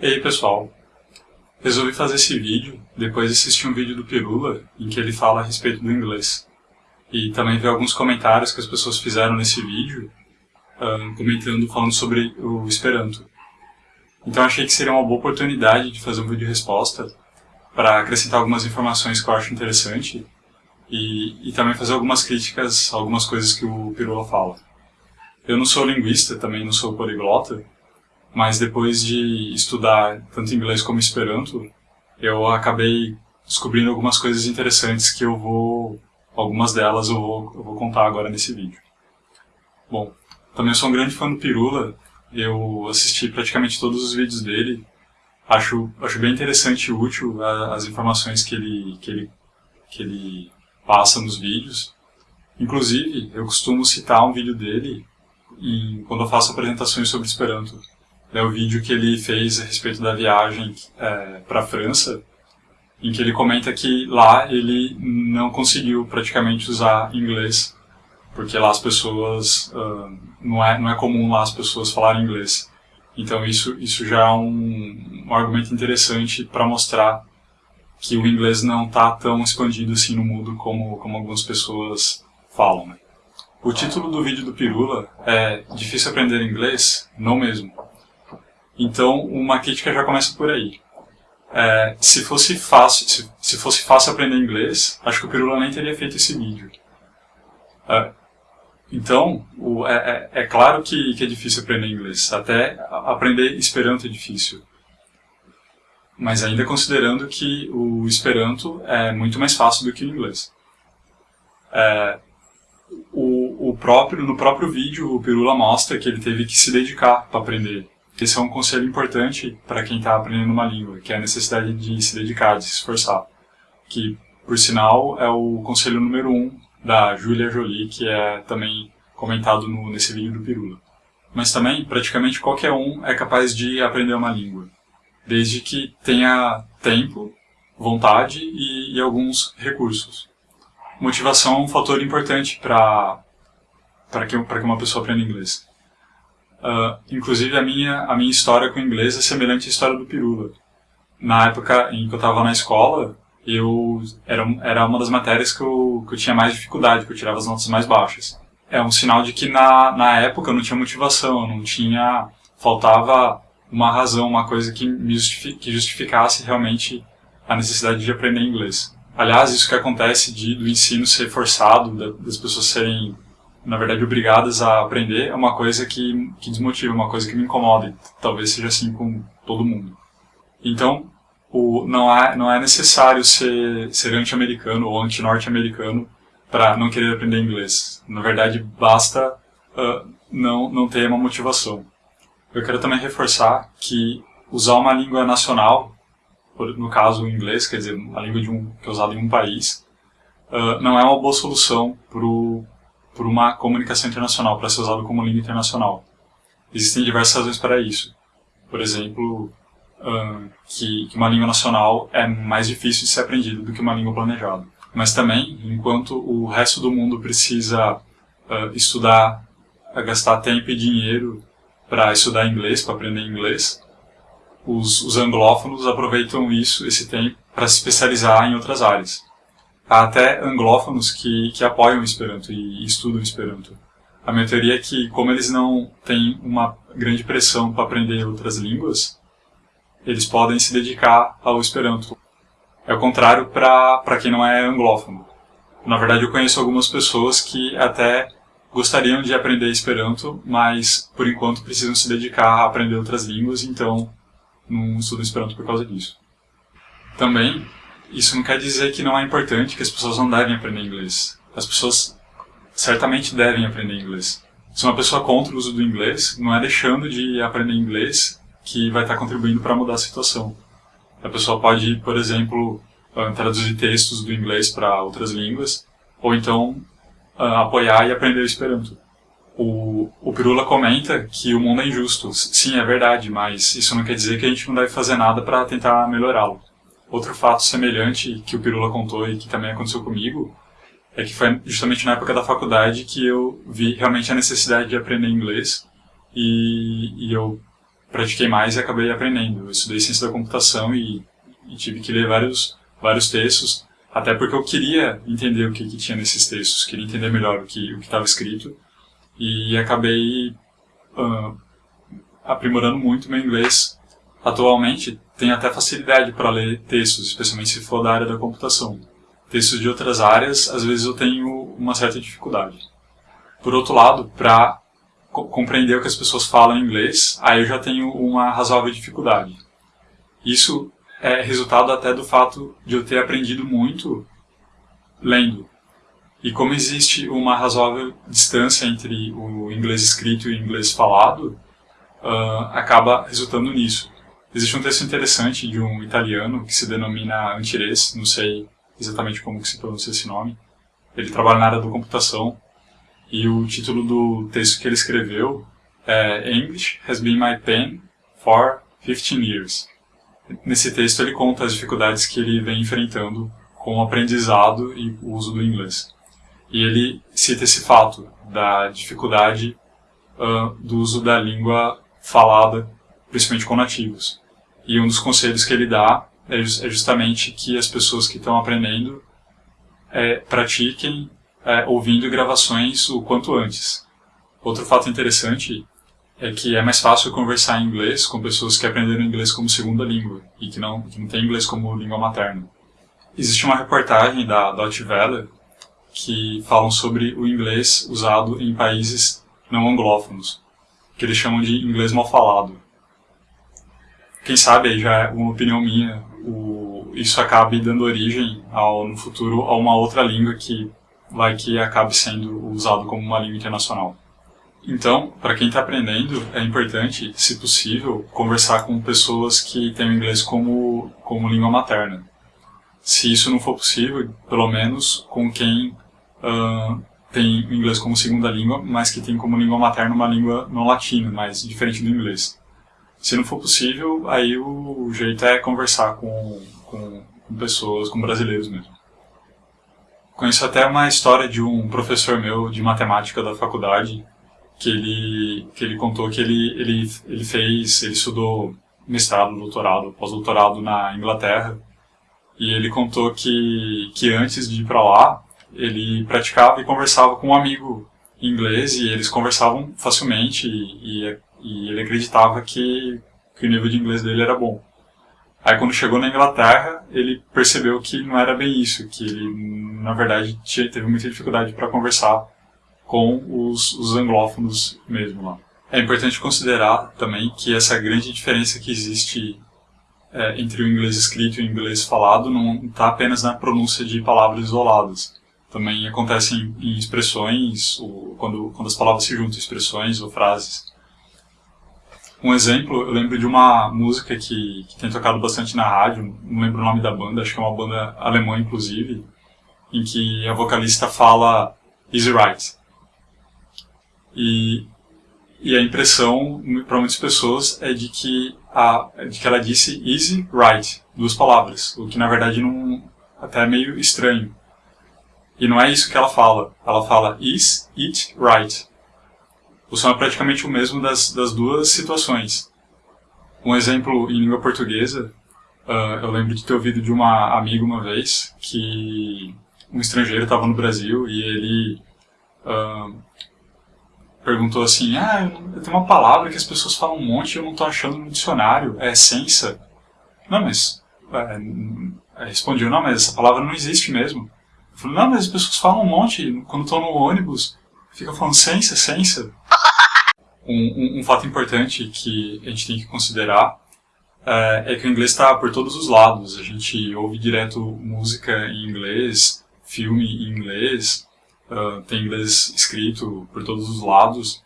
E aí pessoal, resolvi fazer esse vídeo depois de assistir um vídeo do Pirula em que ele fala a respeito do inglês. E também ver alguns comentários que as pessoas fizeram nesse vídeo, um, comentando, falando sobre o Esperanto. Então achei que seria uma boa oportunidade de fazer um vídeo resposta para acrescentar algumas informações que eu acho interessante e, e também fazer algumas críticas algumas coisas que o Pirula fala. Eu não sou linguista, também não sou poliglota, mas depois de estudar tanto inglês como esperanto, eu acabei descobrindo algumas coisas interessantes que eu vou, algumas delas eu vou, eu vou contar agora nesse vídeo. Bom, também sou um grande fã do Pirula, eu assisti praticamente todos os vídeos dele, acho, acho bem interessante e útil as informações que ele, que, ele, que ele passa nos vídeos. Inclusive, eu costumo citar um vídeo dele em, quando eu faço apresentações sobre Esperanto. É o vídeo que ele fez a respeito da viagem é, para a França, em que ele comenta que lá ele não conseguiu praticamente usar inglês, porque lá as pessoas, uh, não, é, não é comum lá as pessoas falarem inglês. Então isso, isso já é um, um argumento interessante para mostrar que o inglês não está tão expandido assim no mundo como, como algumas pessoas falam. Né? O título do vídeo do Pirula é Difícil aprender inglês? Não mesmo. Então uma crítica já começa por aí. É, se fosse fácil se, se, fosse fácil aprender inglês, acho que o Pirula nem teria feito esse vídeo. É, então, o, é, é, é, claro que, que, é difícil aprender inglês. Até aprender Esperanto é difícil. Mas ainda considerando que o Esperanto é muito mais fácil do que o inglês. É, o, o, próprio, no próprio vídeo, o Pirula mostra que ele teve que se dedicar para aprender. Esse é um conselho importante para quem está aprendendo uma língua, que é a necessidade de se dedicar, de se esforçar. Que, por sinal, é o conselho número um da Julia Jolie, que é também comentado no, nesse vídeo do Pirula. Mas também, praticamente qualquer um é capaz de aprender uma língua, desde que tenha tempo, vontade e, e alguns recursos. Motivação é um fator importante para que, que uma pessoa aprenda inglês. Uh, inclusive, a minha, a minha história com o inglês é semelhante à história do Pirula. Na época em que eu estava na escola, eu era, era uma das matérias que eu, que eu tinha mais dificuldade, que eu tirava as notas mais baixas. É um sinal de que na, na época eu não tinha motivação, eu não tinha... faltava uma razão, uma coisa que, me que justificasse realmente a necessidade de aprender inglês. Aliás, isso que acontece de, do ensino ser forçado, das pessoas serem, na verdade, obrigadas a aprender, é uma coisa que, que desmotiva, uma coisa que me incomoda. Talvez seja assim com todo mundo. Então, o, não, é, não é necessário ser, ser anti-americano ou anti-norte-americano para não querer aprender inglês. Na verdade, basta uh, não, não ter uma motivação. Eu quero também reforçar que usar uma língua nacional, no caso o inglês, quer dizer, a língua de um, que é usada em um país, uh, não é uma boa solução para uma comunicação internacional, para ser usado como língua internacional. Existem diversas razões para isso. Por exemplo, que, que, uma língua nacional é mais difícil de ser aprendida do que uma língua planejada. Mas também, enquanto o resto do mundo precisa uh, estudar, gastar tempo e dinheiro para estudar inglês, para aprender inglês, os, os anglófonos aproveitam isso, esse tempo, para se especializar em outras áreas. Há até anglófonos que, que apoiam o Esperanto e, estudam Esperanto. A minha teoria é que, como eles não têm uma grande pressão para aprender outras línguas, eles podem se dedicar ao Esperanto. É o contrário para quem não é anglófono. Na verdade, eu conheço algumas pessoas que até gostariam de aprender Esperanto, mas por enquanto precisam se dedicar a aprender outras línguas, então não estudam Esperanto por causa disso. Também, isso não quer dizer que não é importante, que as pessoas não devem aprender inglês. As pessoas certamente devem aprender inglês. Se uma pessoa contra o uso do inglês, não é deixando de aprender inglês que vai estar contribuindo para mudar a situação. A pessoa pode, por exemplo, ah, traduzir textos do inglês para outras línguas, ou então uh, apoiar e aprender o Esperanto. O, o Pirula comenta que o mundo é injusto. Sim, é verdade, mas isso não quer dizer que a gente não deve fazer nada para tentar melhorá-lo. Outro fato semelhante que o Pirula contou e que também aconteceu comigo é que foi justamente na época da faculdade que eu vi realmente a necessidade de aprender inglês e, e eu pratiquei mais e acabei aprendendo. Eu estudei ciência da computação e, e tive que ler vários, vários textos, até porque eu queria entender o que, que tinha nesses textos, queria entender melhor o que o estava escrito, e acabei uh, aprimorando muito meu inglês. Atualmente, tenho até facilidade para ler textos, especialmente se for da área da computação. Textos de outras áreas, às vezes eu tenho uma certa dificuldade. Por outro lado, para co compreender o que as pessoas falam em inglês, aí eu já tenho uma razoável dificuldade. Isso é resultado até do fato de eu ter aprendido muito lendo. E como existe uma razoável distância entre o inglês escrito e o inglês falado, uh, acaba resultando nisso. Existe um texto interessante de um italiano que se denomina Antires, não sei exatamente como que se pronuncia esse nome. Ele trabalha na área da computação e o título do texto que ele escreveu é English has been my pen for 15 years. Nesse texto ele conta as dificuldades que ele vem enfrentando com o aprendizado e o uso do inglês. E ele cita esse fato da dificuldade uh, do uso da língua falada, principalmente com nativos. E um dos conselhos que ele dá é, é justamente que as pessoas que estão aprendendo é, pratiquem é, ouvindo gravações o quanto antes. Outro fato interessante é que é mais fácil conversar em inglês com pessoas que aprenderam inglês como segunda língua e que não, que não têm inglês como língua materna. Existe uma reportagem da Deutsche Welle que falam sobre o inglês usado em países não anglófonos, que eles chamam de inglês mal falado quem sabe já é uma opinião minha, o, isso acabe dando origem ao, no futuro a uma outra língua que vai que acabe sendo usado como uma língua internacional. Então, para quem está aprendendo, é importante, se possível, conversar com pessoas que têm o inglês como, como língua materna. Se isso não for possível, pelo menos com quem uh, tem o inglês como segunda língua, mas que tem como língua materna uma língua não latina, mas diferente do inglês. Se não for possível, aí o jeito é conversar com, com, com pessoas, com brasileiros mesmo. Conheço até uma história de um professor meu de matemática da faculdade, que ele, que ele contou que ele, ele, ele fez, ele estudou mestrado, doutorado, pós-doutorado na Inglaterra, e ele contou que, que antes de ir para lá, ele praticava e conversava com um amigo inglês, e eles conversavam facilmente, e, e e ele acreditava que, que o nível de inglês dele era bom. Aí quando chegou na Inglaterra, ele percebeu que não era bem isso, que ele, na verdade, tinha, teve muita dificuldade para conversar com os, os anglófonos mesmo lá. É importante considerar também que essa grande diferença que existe é, entre o inglês escrito e o inglês falado não está apenas na pronúncia de palavras isoladas. Também acontece em, em expressões, ou quando, quando as palavras se juntam, expressões ou frases. Um exemplo, eu lembro de uma música que, que tem tocado bastante na rádio, não lembro o nome da banda, acho que é uma banda alemã inclusive, em que a vocalista fala Easy Right. E, e a impressão para muitas pessoas é de que, a, de que ela disse Easy Right, duas palavras, o que na verdade não, até é meio estranho. E não é isso que ela fala, ela fala Is It Right o som é praticamente o mesmo das, das duas situações. Um exemplo em língua portuguesa, uh, eu lembro de ter ouvido de uma amiga uma vez que um estrangeiro estava no Brasil e ele uh, perguntou assim, ah, tem uma palavra que as pessoas falam um monte e eu não estou achando no dicionário, é essência. Não, mas... É, respondi, não, mas essa palavra não existe mesmo. Eu falei, não, mas as pessoas falam um monte, quando estão no ônibus, fica falando ciência, ciência. Um, um, um, fato importante que a gente tem que considerar é, é que o inglês está por todos os lados. A gente ouve direto música em inglês, filme em inglês, uh, tem inglês escrito por todos os lados.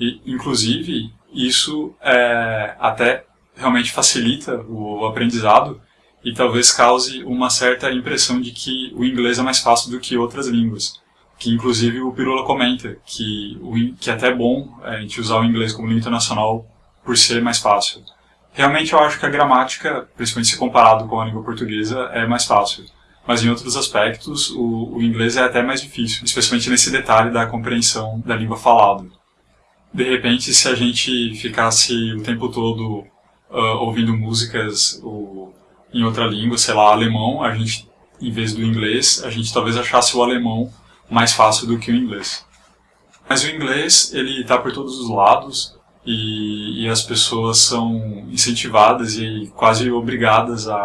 E, inclusive, isso é, até realmente facilita o aprendizado e talvez cause uma certa impressão de que o inglês é mais fácil do que outras línguas que inclusive o Pirula comenta, que, o, que é até bom é, a gente usar o inglês como língua internacional por ser mais fácil. Realmente eu acho que a gramática, principalmente se comparado com a língua portuguesa, é mais fácil. Mas em outros aspectos, o, o inglês é até mais difícil, especialmente nesse detalhe da compreensão da língua falada. de repente, se a gente ficasse o tempo todo uh, ouvindo músicas o, em outra língua, sei lá, alemão, a gente, em vez do inglês, a gente talvez achasse o alemão mais fácil do que o inglês. Mas o inglês, ele está por todos os lados e, e, as pessoas são incentivadas e quase obrigadas a,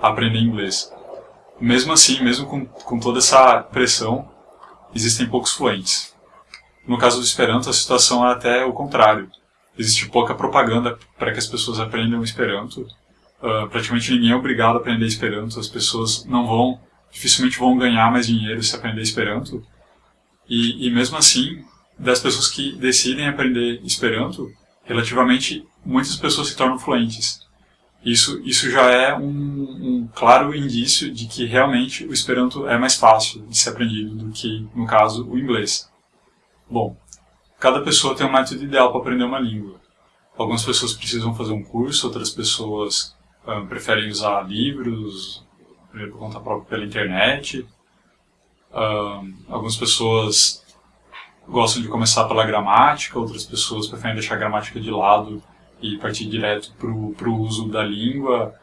a aprender inglês. Mesmo assim, mesmo com, com toda essa pressão, existem poucos fluentes. No caso do Esperanto, a situação é até o contrário. Existe pouca propaganda para que as pessoas aprendam Esperanto. Uh, praticamente ninguém é obrigado a aprender Esperanto. As pessoas não vão, dificilmente vão ganhar mais dinheiro se aprender Esperanto. E, e mesmo assim, das pessoas que decidem aprender Esperanto, relativamente muitas pessoas se tornam fluentes. Isso, isso já é um, um, claro indício de que realmente o Esperanto é mais fácil de ser aprendido do que, no caso, o inglês. Bom, cada pessoa tem um método ideal para aprender uma língua. Algumas pessoas precisam fazer um curso, outras pessoas um, preferem usar livros, por conta própria pela internet. Um, algumas pessoas gostam de começar pela gramática, outras pessoas preferem deixar a gramática de lado e partir direto para o uso da língua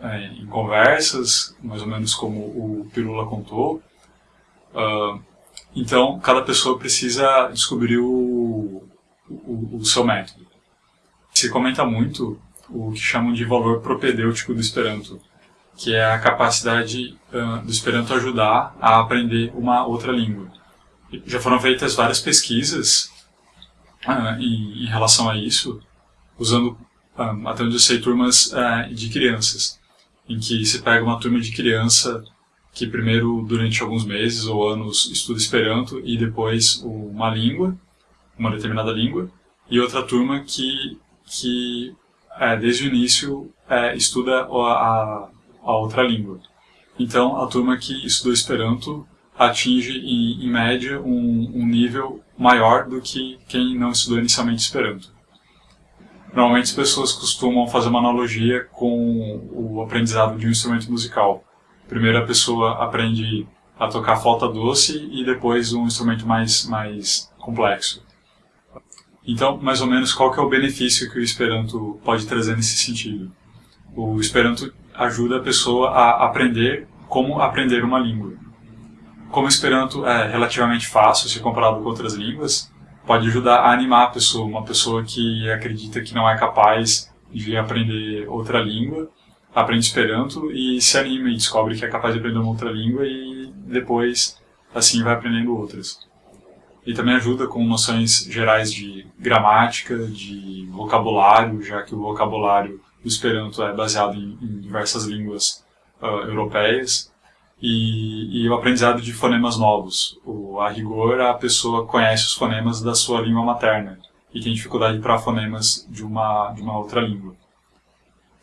é, em conversas, mais ou menos como o Pirula contou. Uh, então, cada pessoa precisa descobrir o, o, o seu método. Se comenta muito o que chamam de valor propedêutico do Esperanto, que é a capacidade uh, do Esperanto ajudar a aprender uma outra língua. Já foram feitas várias pesquisas uh, em, em, relação a isso, usando, uh, até onde eu sei, turmas de crianças, em que se pega uma turma de criança que primeiro, durante alguns meses ou anos, estuda Esperanto e depois uma língua, uma determinada língua, e outra turma que, que é, desde o início, é, estuda a outra língua. Então, a turma que estudou Esperanto atinge, em, em média, um, um nível maior do que quem não estudou inicialmente Esperanto. Normalmente as pessoas costumam fazer uma analogia com o aprendizado de um instrumento musical. Primeiro a pessoa aprende a tocar flauta doce e depois um instrumento mais, mais complexo. Então, mais ou menos, qual que é o benefício que o Esperanto pode trazer nesse sentido? O Esperanto ajuda a pessoa a aprender como aprender uma língua. Como o Esperanto é relativamente fácil se comparado com outras línguas, pode ajudar a animar a pessoa, uma pessoa que acredita que não é capaz de aprender outra língua, aprende Esperanto e se anima e descobre que é capaz de aprender uma outra língua e depois assim vai aprendendo outras. E também ajuda com noções gerais de gramática, de vocabulário, já que o vocabulário do Esperanto é baseado em, em diversas línguas uh, europeias, e, e, o aprendizado de fonemas novos. O, a rigor, a pessoa conhece os fonemas da sua língua materna e tem dificuldade para fonemas de uma, de uma outra língua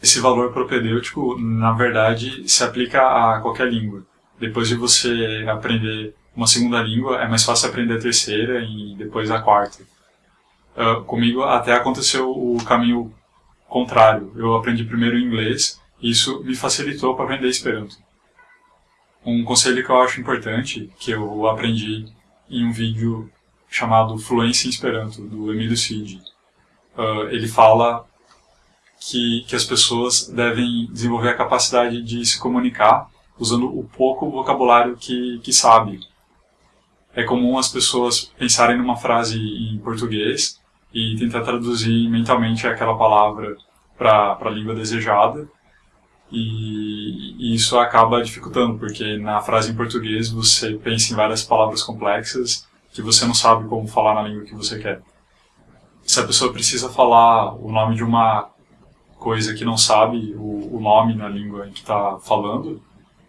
esse valor propedêutico, na verdade, se aplica a qualquer língua. Depois de você aprender uma segunda língua, é mais fácil aprender a terceira e depois a quarta. Uh, comigo até aconteceu o caminho contrário. Eu aprendi primeiro inglês e isso me facilitou para aprender Esperanto. Um conselho que eu acho importante, que eu aprendi em um vídeo chamado Fluência em Esperanto, do Emílio Cid. Uh, ele fala que, que as pessoas devem desenvolver a capacidade de se comunicar usando o pouco vocabulário que, que sabe. É comum as pessoas pensarem numa frase em português e tentar traduzir mentalmente aquela palavra para a língua desejada, e, e, isso acaba dificultando, porque na frase em português você pensa em várias palavras complexas que você não sabe como falar na língua que você quer. Se a pessoa precisa falar o nome de uma coisa que não sabe o, o nome na língua que está falando,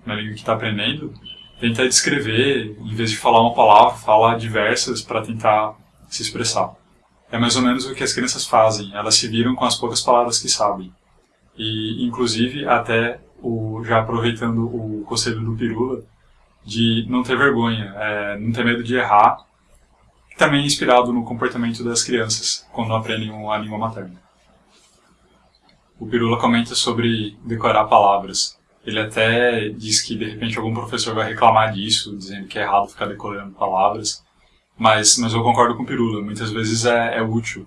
na língua que está aprendendo, tenta descrever, em vez de falar uma palavra, fala diversas para tentar se expressar. É mais ou menos o que as crianças fazem, elas se viram com as poucas palavras que sabem. E, inclusive, até, o, já aproveitando o conselho do Pirula, de não ter vergonha, é, não ter medo de errar, também inspirado no comportamento das crianças quando aprendem a língua materna o Pirula comenta sobre decorar palavras. Ele até diz que de repente algum professor vai reclamar disso, dizendo que é errado ficar decorando palavras. Mas, mas eu concordo com o Pirula, muitas vezes é, é útil.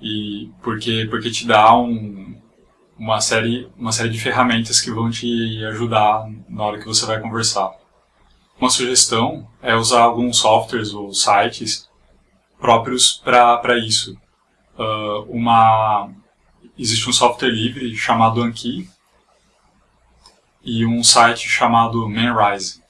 E porque, porque te dá um, uma, série, uma série de ferramentas que vão te ajudar na hora que você vai conversar. Uma sugestão é usar alguns softwares ou sites próprios para isso. Uh, uma, existe um software livre chamado Anki e um site chamado Manrise.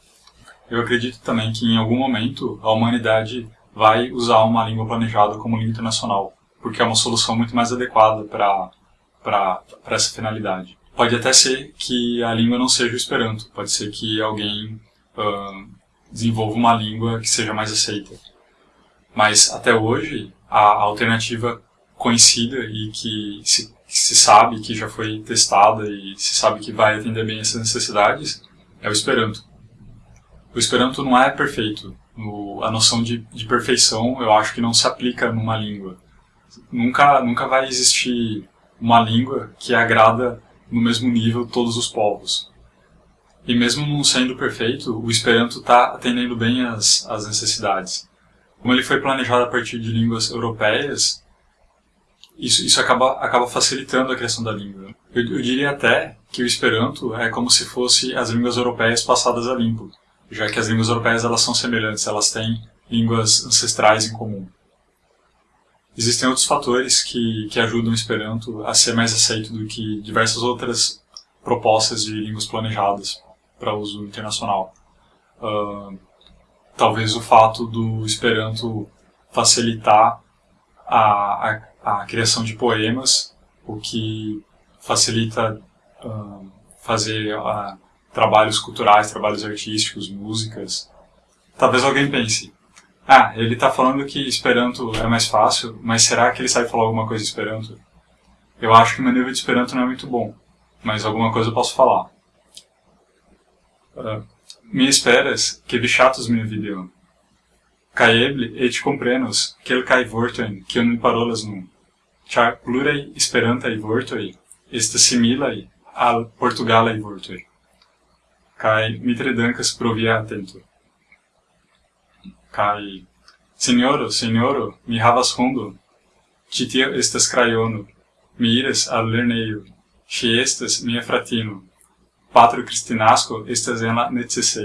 Eu acredito também que em algum momento a humanidade vai usar uma língua planejada como língua internacional, porque é uma solução muito mais adequada para essa finalidade. Pode até ser que a língua não seja o Esperanto, pode ser que alguém uh, desenvolva uma língua que seja mais aceita. Mas até hoje, a alternativa conhecida e que se, se sabe que já foi testada e se sabe que vai atender bem essas necessidades é o Esperanto. O Esperanto não é perfeito. O, a noção de, de perfeição eu acho que não se aplica numa língua. Nunca, nunca vai existir uma língua que agrada no mesmo nível todos os povos. E mesmo não sendo perfeito, o Esperanto está atendendo bem as, as necessidades. Como ele foi planejado a partir de línguas europeias, isso, isso acaba, acaba facilitando a criação da língua. Eu, eu diria até que o Esperanto é como se fosse as línguas europeias passadas a limpo já que as línguas europeias elas são semelhantes, elas têm línguas ancestrais em comum. Existem outros fatores que, que ajudam o Esperanto a ser mais aceito do que diversas outras propostas de línguas planejadas para uso internacional. Uh, talvez o fato do Esperanto facilitar a, a, a criação de poemas, o que facilita uh, fazer a, trabalhos culturais, trabalhos artísticos, músicas. Talvez alguém pense, ah, ele está falando que Esperanto é mais fácil, mas será que ele sabe falar alguma coisa de Esperanto? Eu acho que meu nível de Esperanto não é muito bom, mas alguma coisa eu posso falar. Uh, mi esperas que vi chatos minha video. Caeble et comprenos que el kai vortoin que un parolas nun. Char plurei esperantai vortoi est similai al portugalai vortoi kai mi tre dancas pro via atento. Cae, signoro, signoro, mi havas hundo, citio estas craiono, mi iras al lerneio, si estas mia fratino, patro Cristinasco estas en la necessei.